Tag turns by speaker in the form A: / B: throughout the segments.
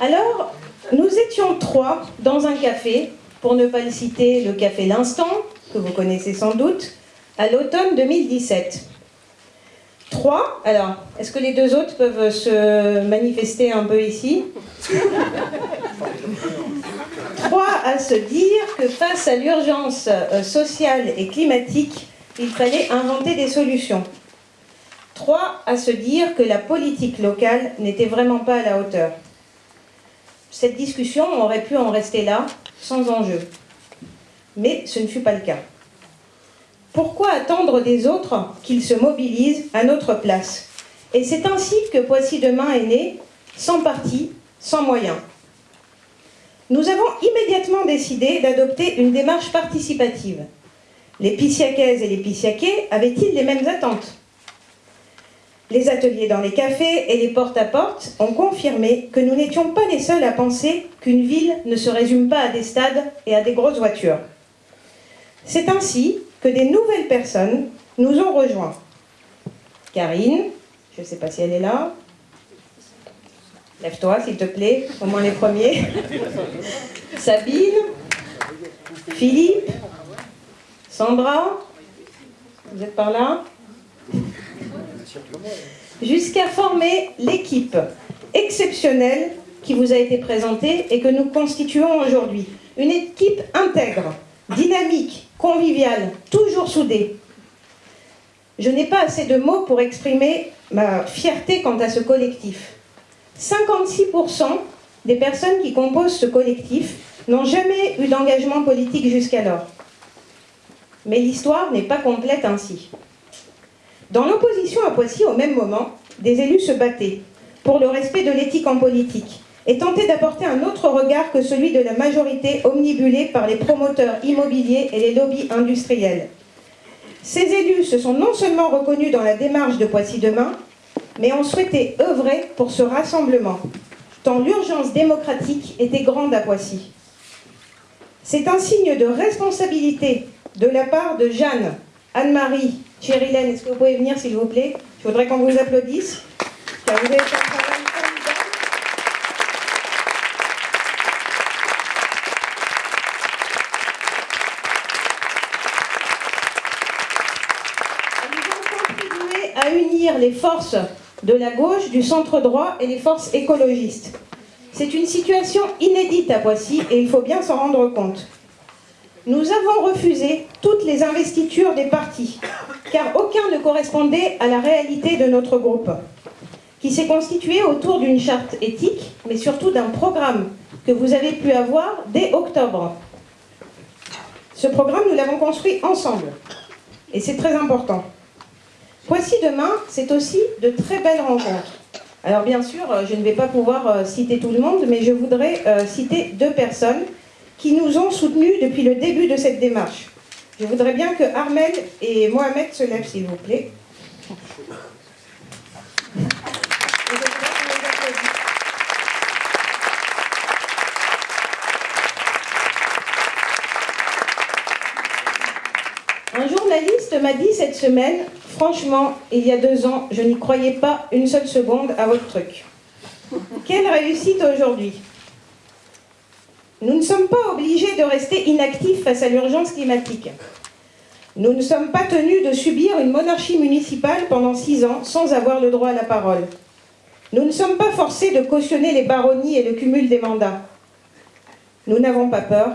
A: Alors, nous étions trois dans un café, pour ne pas le citer, le café L'Instant, que vous connaissez sans doute, à l'automne 2017. Trois, alors, est-ce que les deux autres peuvent se manifester un peu ici? Trois, à se dire que face à l'urgence euh, sociale et climatique, il fallait inventer des solutions. Trois, à se dire que la politique locale n'était vraiment pas à la hauteur. Cette discussion aurait pu en rester là, sans enjeu. Mais ce ne fut pas le cas. Pourquoi attendre des autres qu'ils se mobilisent à notre place? Et c'est ainsi que Poissy Demain est né, sans parti, sans moyens. Nous avons immédiatement décidé d'adopter une démarche participative. Les Pissiaquaises et les Pissiaquais avaient-ils les mêmes attentes? Les ateliers dans les cafés et les porte-à-porte -porte ont confirmé que nous n'étions pas les seuls à penser qu'une ville ne se résume pas à des stades et à des grosses voitures. C'est ainsi que des nouvelles personnes nous ont rejoints. Karine, je ne sais pas si elle est là. Lève-toi, s'il te plaît, au moins les premiers. Sabine, Philippe, Sandra, vous êtes par là? Jusqu'à former l'équipe exceptionnelle qui vous a été présentée et que nous constituons aujourd'hui. Une équipe intègre, dynamique, conviviale, toujours soudée. Je n'ai pas assez de mots pour exprimer ma fierté quant à ce collectif. 56% des personnes qui composent ce collectif n'ont jamais eu d'engagement politique jusqu'alors. Mais l'histoire n'est pas complète ainsi. Dans l'opposition à Poissy, au même moment, des élus se battaient pour le respect de l'éthique en politique, et tenter d'apporter un autre regard que celui de la majorité omnibulée par les promoteurs immobiliers et les lobbies industriels. Ces élus se sont non seulement reconnus dans la démarche de Poissy Demain, mais ont souhaité œuvrer pour ce rassemblement, tant l'urgence démocratique était grande à Poissy. C'est un signe de responsabilité de la part de Jeanne, Anne-Marie, Cherilène, est-ce que vous pouvez venir s'il vous plaît? Je voudrais qu'on vous applaudisse, vous avez unir les forces de la gauche, du centre droit et les forces écologistes. C'est une situation inédite à Poissy et il faut bien s'en rendre compte. Nous avons refusé toutes les investitures des partis, car aucun ne correspondait à la réalité de notre groupe, qui s'est constitué autour d'une charte éthique, mais surtout d'un programme que vous avez pu avoir dès octobre. Ce programme, nous l'avons construit ensemble, et c'est très important. Voici demain, c'est aussi de très belles rencontres. Alors bien sûr, euh, je ne vais pas pouvoir euh, citer tout le monde, mais je voudrais euh, citer deux personnes qui nous ont soutenus depuis le début de cette démarche. Je voudrais bien que Armel et Mohamed se lèvent, s'il vous plaît. Un journaliste m'a dit cette semaine Franchement, il y a deux ans, je n'y croyais pas une seule seconde à votre truc. Quelle réussite aujourd'hui Nous ne sommes pas obligés de rester inactifs face à l'urgence climatique. Nous ne sommes pas tenus de subir une monarchie municipale pendant six ans sans avoir le droit à la parole. Nous ne sommes pas forcés de cautionner les baronnies et le cumul des mandats. Nous n'avons pas peur,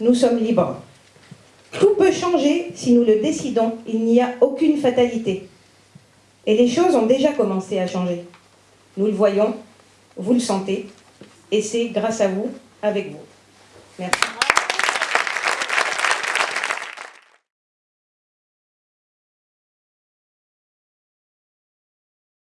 A: nous sommes libres. Tout peut changer si nous le décidons, il n'y a aucune fatalité. Et les choses ont déjà commencé à changer. Nous le voyons, vous le sentez, et c'est grâce à vous, avec vous. Merci.